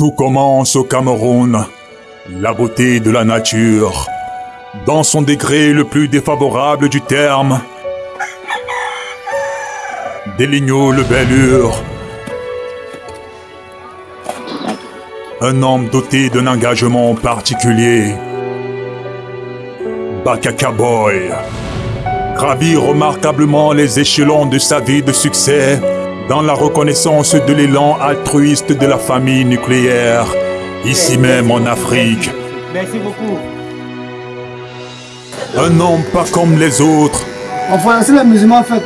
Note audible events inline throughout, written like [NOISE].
Tout commence au Cameroun. La beauté de la nature, dans son degré le plus défavorable du terme. Des le bellure. Un homme doté d'un engagement particulier. Bakaka Boy gravit remarquablement les échelons de sa vie de succès dans la reconnaissance de l'élan altruiste de la famille nucléaire, ici même en Afrique. Merci beaucoup. Un homme pas comme les autres, Enfin, c'est la musulman en fait.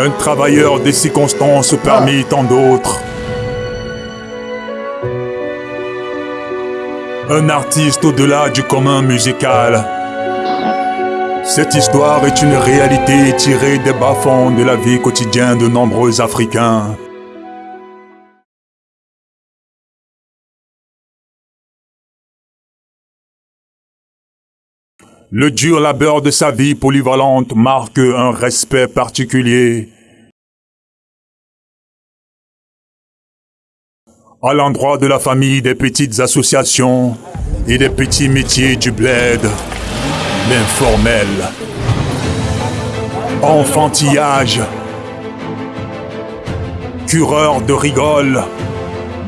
un travailleur des circonstances parmi tant d'autres. Un artiste au-delà du commun musical. Cette histoire est une réalité tirée des bas-fonds de la vie quotidienne de nombreux Africains. Le dur labeur de sa vie polyvalente marque un respect particulier à l'endroit de la famille des petites associations et des petits métiers du bled, l'informel, enfantillage, cureur de rigole,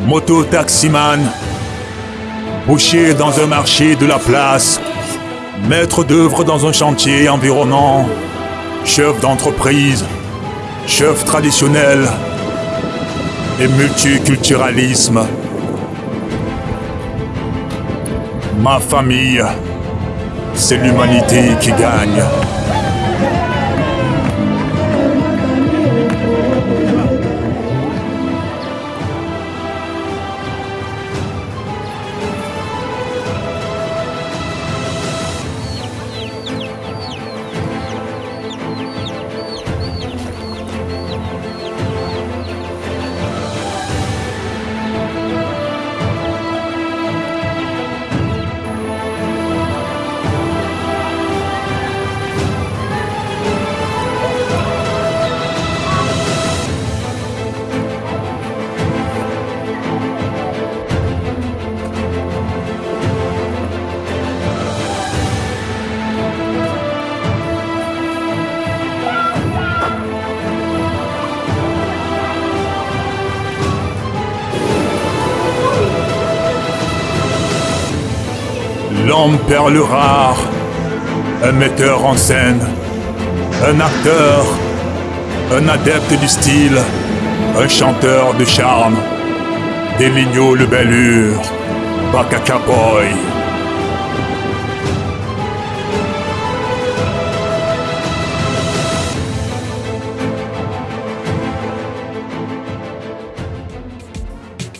moto-taximan, boucher dans un marché de la place, maître d'œuvre dans un chantier environnant, chef d'entreprise, chef traditionnel. Et multiculturalisme. Ma famille, c'est l'humanité qui gagne. Perle rare, un metteur en scène, un acteur, un adepte du style, un chanteur de charme, des le bellure, Bakaka Boy.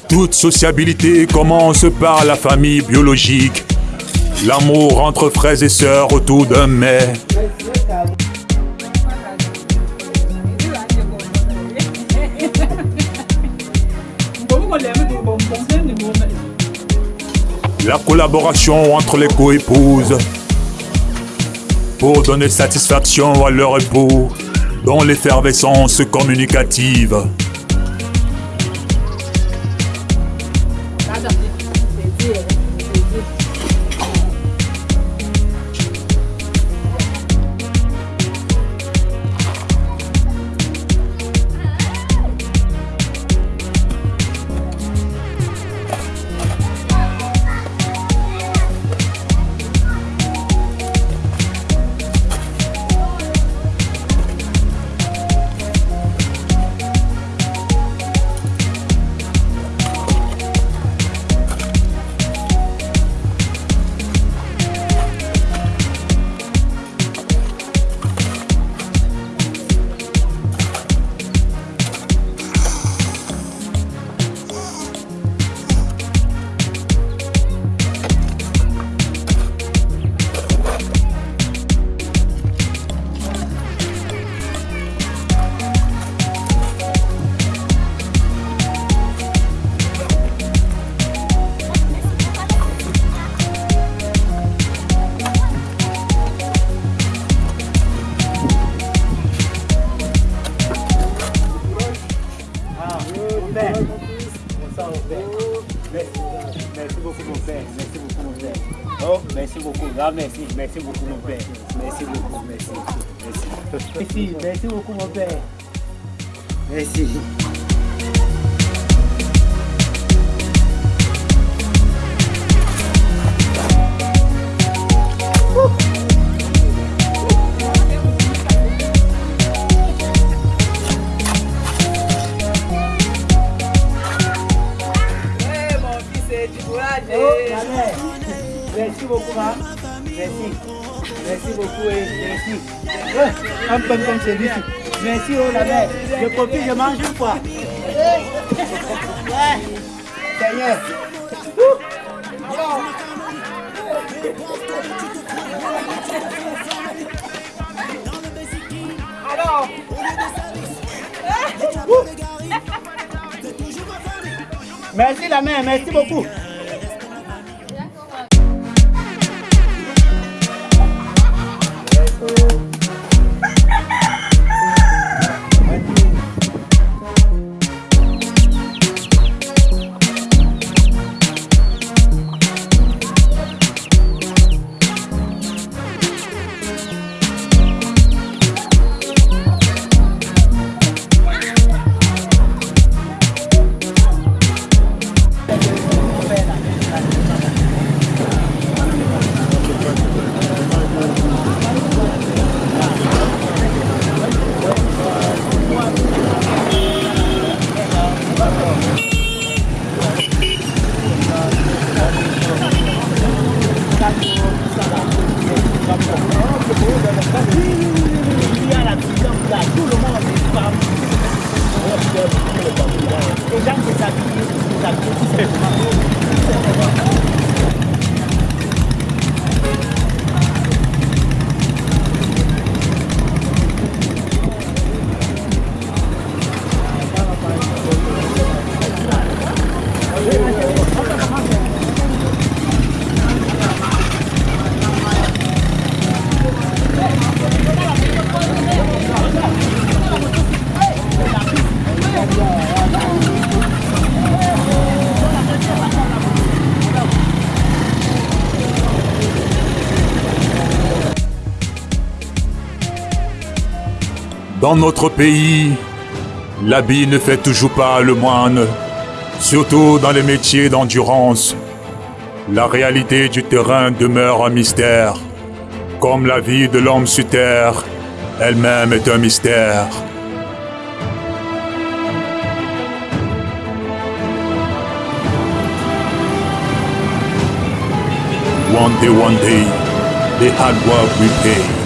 Toute sociabilité commence par la famille biologique. L'amour entre frères et sœurs autour d'un mets. La collaboration entre les coépouses pour donner satisfaction à leur époux dans l'effervescence communicative. Merci, beaucoup mon père. Merci beaucoup, merci, merci. Merci, merci beaucoup mon père. Merci. Merci beaucoup, ma. Merci. Merci beaucoup merci. Ouais, un peu comme celui-ci. Merci, oh la mère. Je copie, je mange une fois. Ouais. [LAUGHS] Seigneur. Alors. Merci la mère, merci beaucoup. Dans notre pays, l'habit ne fait toujours pas le moine, surtout dans les métiers d'endurance. La réalité du terrain demeure un mystère, comme la vie de l'homme sur terre elle-même est un mystère. One day, one day, the hard work.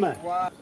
mi?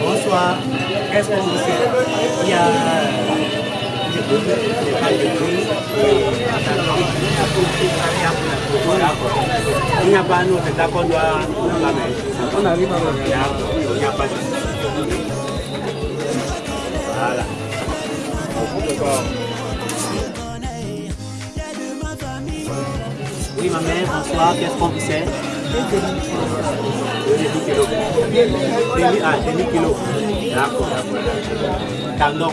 Bonsoir. Qu'est-ce qu'on vous sert Il y a Il n'y a pas doit on la. On arrive à. Oui, ma mère, bonsoir. Qu'est-ce qu'on vous sert Demi kilo. Demi, ah, demi kilo. D'accord,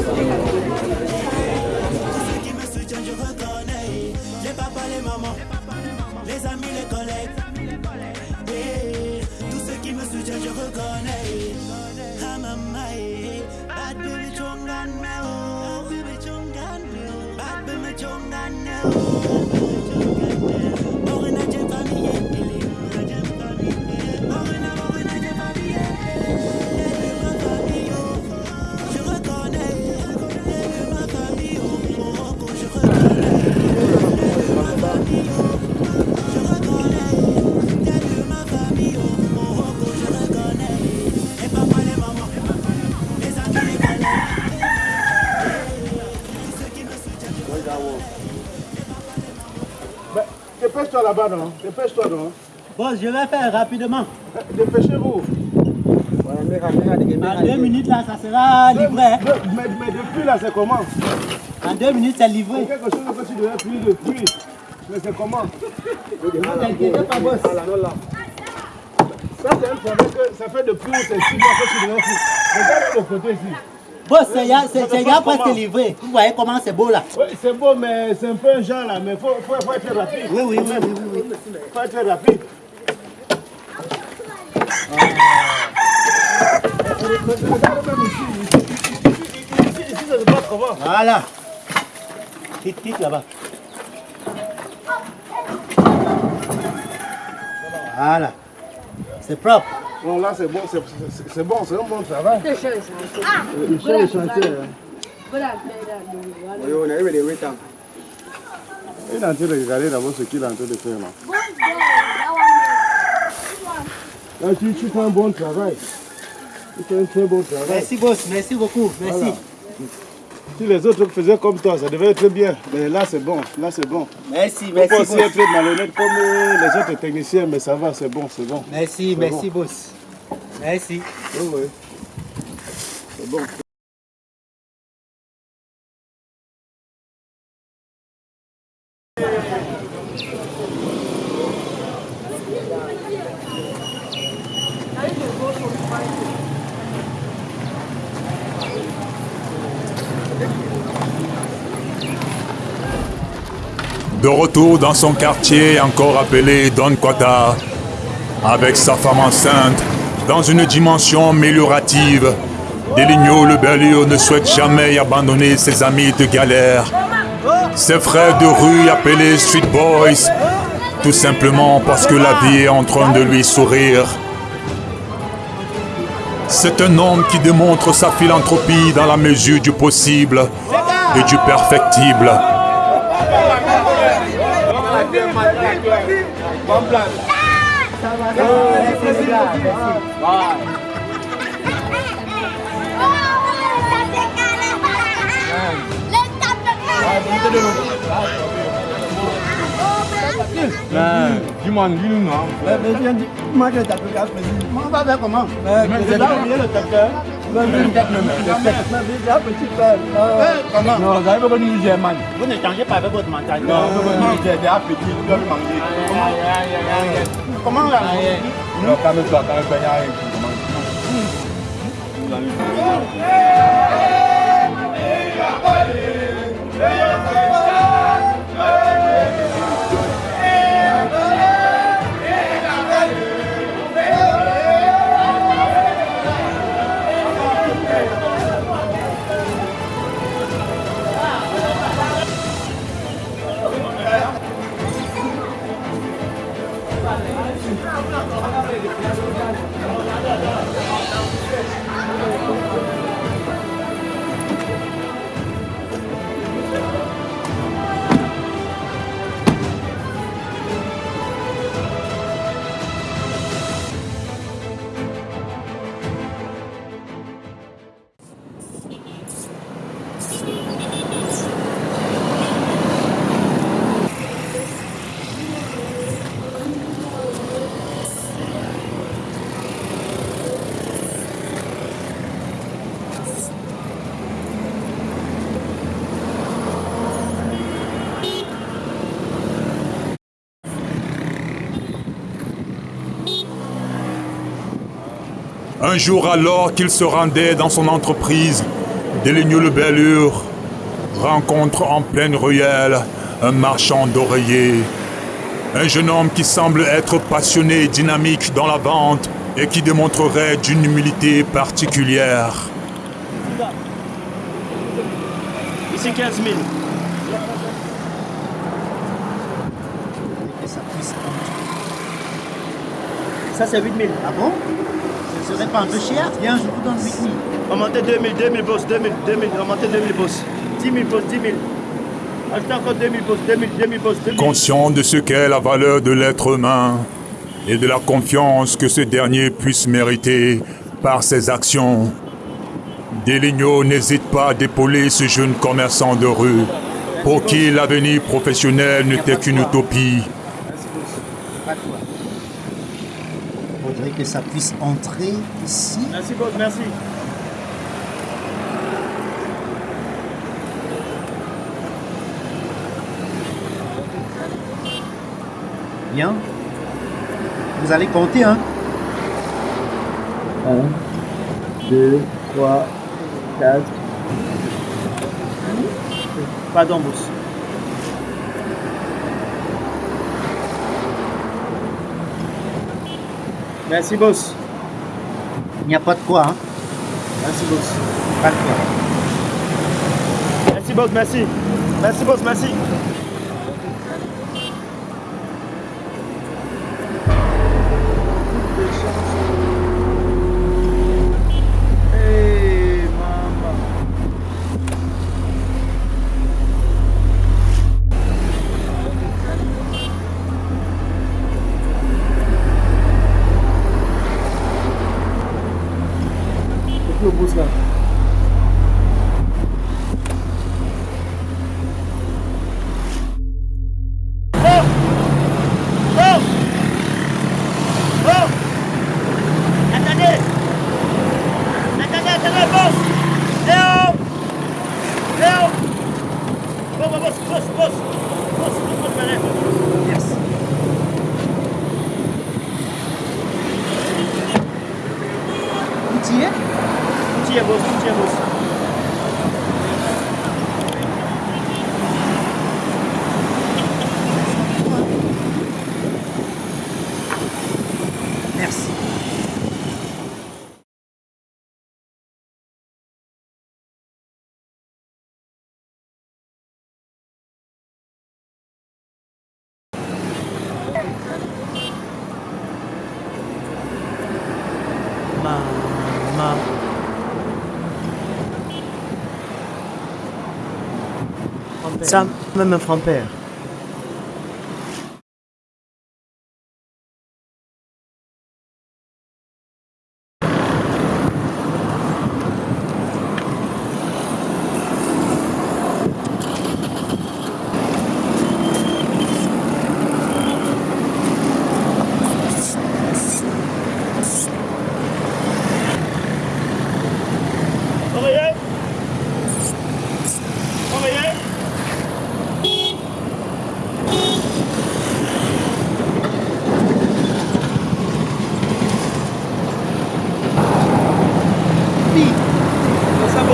Dépêche-toi là-bas, non Dépêche-toi, non Boss, je vais faire rapidement. [LAUGHS] Dépêchez-vous. En deux minutes, là, ça sera livré. Mais, mais depuis là, c'est comment? En deux minutes, c'est livré. C'est quelque chose que tu devais plus depuis. Mais c'est comment? Ne t'inquiète pas, boss. Ça, c'est un travail que ça fait depuis c'est six mois que tu devais faire. Regarde le côté ici. C'est- c'est ya Comment presque livré. Vous voyez comment c'est beau là Oui, c'est beau, mais c'est un peu un genre là. Mais il faut, faut, faut être rapide. Oui, oui, oui, oui, oui. oui. faut être rapide. Se comment Voilà. Tic, tic là-bas. Voilà. C'est propre. Non, là, c'est bon, c'est c'est- c'est bon, c'est un bon travail. Is nice. Il fait le chantier. hein. But I've made that movie. Il est en train de regarder d'abord ce qu'il est en train de faire là. Là, tu, tu fais un bon travail. Tu fais un très bon travail. Merci, boss. Merci beaucoup. Merci. Voilà. Si les autres faisaient comme toi, ça devait être bien. Mais là, c'est bon. Là, c'est bon. Merci, Il merci, aussi être malhonnête comme euh, les autres techniciens, mais ça va, c'est bon, c'est bon. Merci, merci, boss. Merci. Oui, oui. C'est bon. De retour dans son quartier, encore appelé Don Quata, avec sa femme enceinte, dans une dimension améliorative, Deligno le Berlioz ne souhaite jamais abandonner ses amis de galère Ses frères de rue appelés Street Boys, tout simplement parce que la vie est en train de lui sourire. C'est un homme qui démontre sa philanthropie dans la mesure du possible et du perfectible. Dis-moi, dis-nous, non Moi, je t'appelle On va faire comment C'est là où il y a le tracteur. Le petit père. Comment Non, vous avez pas nous Germain. Vous ne changez pas avec votre mentalité. Non, vous avez nous Germain, petit, vous doivez manger. Comment là Non, calme-toi, calme-toi, il y a rien. Un jour alors qu'il se rendait dans son entreprise, Déligno le Bellure rencontre en pleine ruelle un marchand d'oreillers. Un jeune homme qui semble être passionné et dynamique dans la vente et qui démontrerait d'une humilité particulière. Ici 15 000. Ça c'est 8 000. Ah bon Ce serait pas un peu cher Viens, je vous donne 8 000. Remontez 2 000, 2 000 boss, 2 000, 2 000, remontez 2 000 boss. 10 000 boss, 10 000. Ajoutez encore 2 000 boss, 2 000, 2 000 boss, 2 000. Conscient de ce qu'est la valeur de l'être humain et de la confiance que ce dernier puisse mériter par ses actions, Deligno n'hésite pas à d'épauler ce jeune commerçant de rue pour qui l'avenir professionnel n'était qu'une utopie. Que ça puisse entrer ici. Merci boss, merci. Bien. Vous allez compter, hein 1, 2, 3, 4. Pardon, boss. Merci, boss. Il n'y a pas de quoi, hein Merci, boss. Pas de quoi. Merci, boss, merci. Merci, boss, merci. Hey, mama. C'est plus au bout, là. Oh Oh Oh Attendez Attendez, attendez, boss Léo Léo Bon, bon, boss, boss, boss Boss, boss, boss, Yes Tout y est Tout y est, boss, tout y est, boss Ça, même un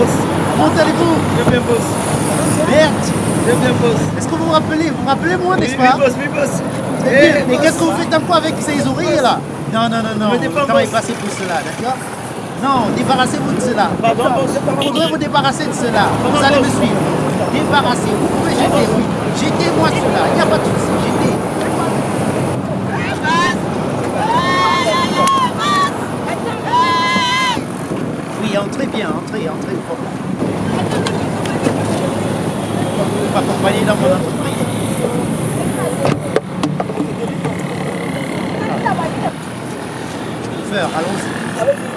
frère-père. Comment allez-vous? Très bien, boss. Merde Très bien, boss. Est-ce que vous vous rappelez Vous vous rappelez moi, n'est-ce Oui, oui, pas boss, oui, boss. Eh, bien. Mais boss. qu'est-ce que vous faites un peu avec ces oreilles là? Non, non, non, non. pas Vous travaillez boss. pas pour cela, d'accord? Non, débarrassez-vous de cela. Pardon, boss. Vous faudrait vous débarrasser de cela. Vous allez me boss. suivre. Débarrassez. Vous pouvez jeter, oui. Jetez-moi cela. Il n'y a pas de souci. Entrez bien, entrez, entrez. Vous m'accompagnez dans mon entreprise. Allons-y.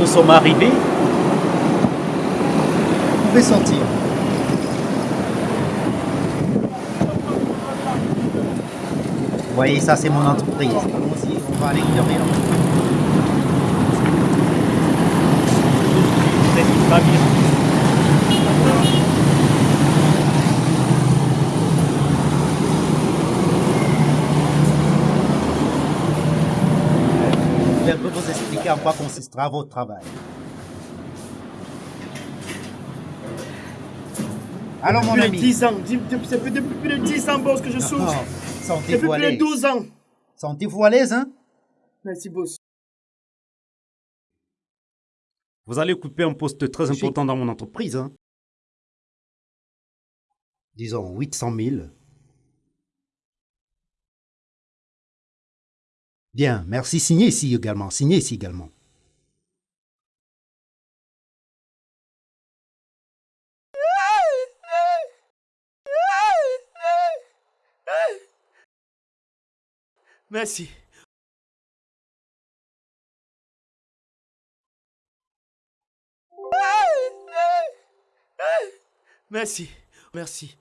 Nous sommes arrivés. Vous pouvez sortir. Vous voyez, ça c'est mon entreprise. Allons-y, on va bien. Un peu vous expliquer en quoi consistera votre travail. Alors mon Depuis ami. 10 ans. Ça fait depuis plus de 10 ans, boss, que je souffre. Oh, Sentez-vous Depuis à plus de l'aise. 12 ans. Sentez-vous à l'aise, hein? Merci, boss. Vous allez occuper un poste très important dans mon entreprise. Hein. Disons 800 000. Bien, merci. Signez ici également. Signez ici également. Merci. Merci. Merci.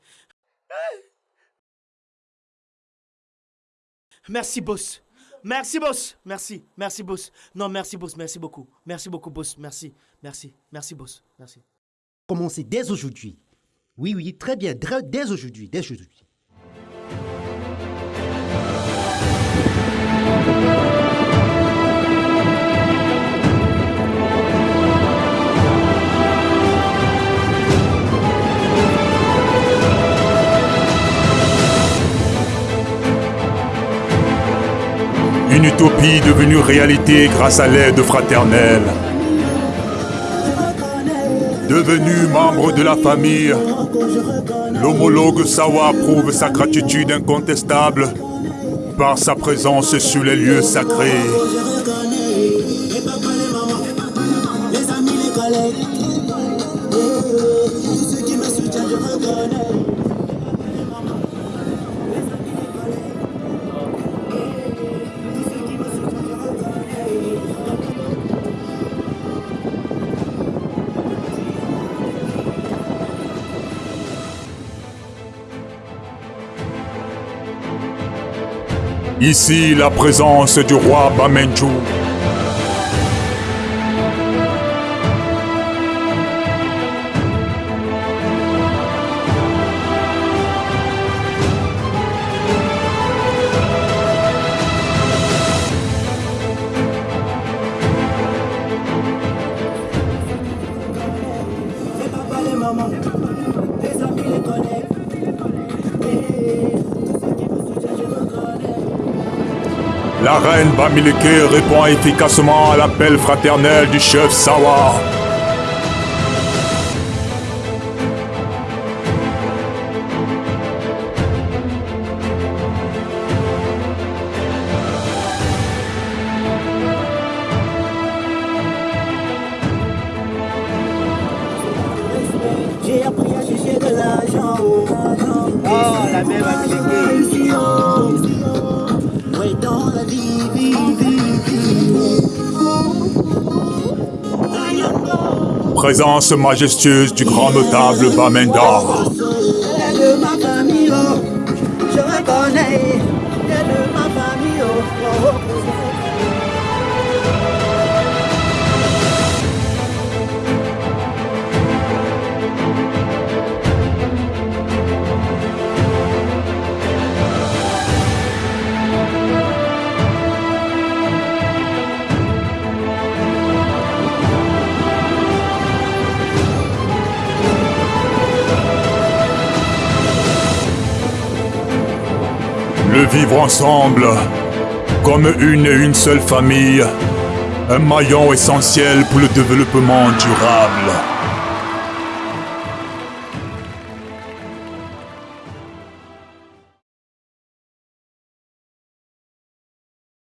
Merci, boss. Merci, boss. Merci. Merci, boss. Non, merci, boss. Merci beaucoup. Merci beaucoup, boss. Merci. Merci. Merci, boss. Merci. Commencez dès aujourd'hui. Oui, oui, très bien. Dès aujourd'hui. Dès aujourd'hui. Utopie devenue réalité grâce à l'aide fraternelle. Devenu membre de la famille, l'homologue Sawa prouve sa gratitude incontestable par sa présence sur les lieux sacrés. Ici, la présence du roi Bamenju. La reine Bamileke répond efficacement à l'appel fraternel du chef Sawa. Présence majestueuse du grand notable Bamenda. Le vivre ensemble, comme une et une seule famille, un maillon essentiel pour le développement durable.